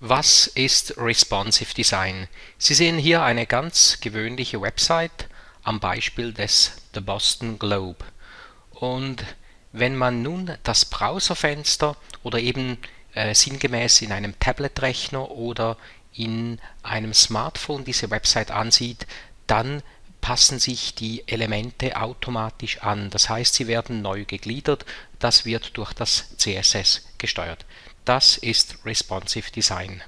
Was ist Responsive Design? Sie sehen hier eine ganz gewöhnliche Website am Beispiel des The Boston Globe. Und wenn man nun das Browserfenster oder eben äh, sinngemäß in einem Tablet-Rechner oder in einem Smartphone diese Website ansieht, dann passen sich die Elemente automatisch an. Das heißt, sie werden neu gegliedert. Das wird durch das CSS gesteuert. Das ist Responsive Design.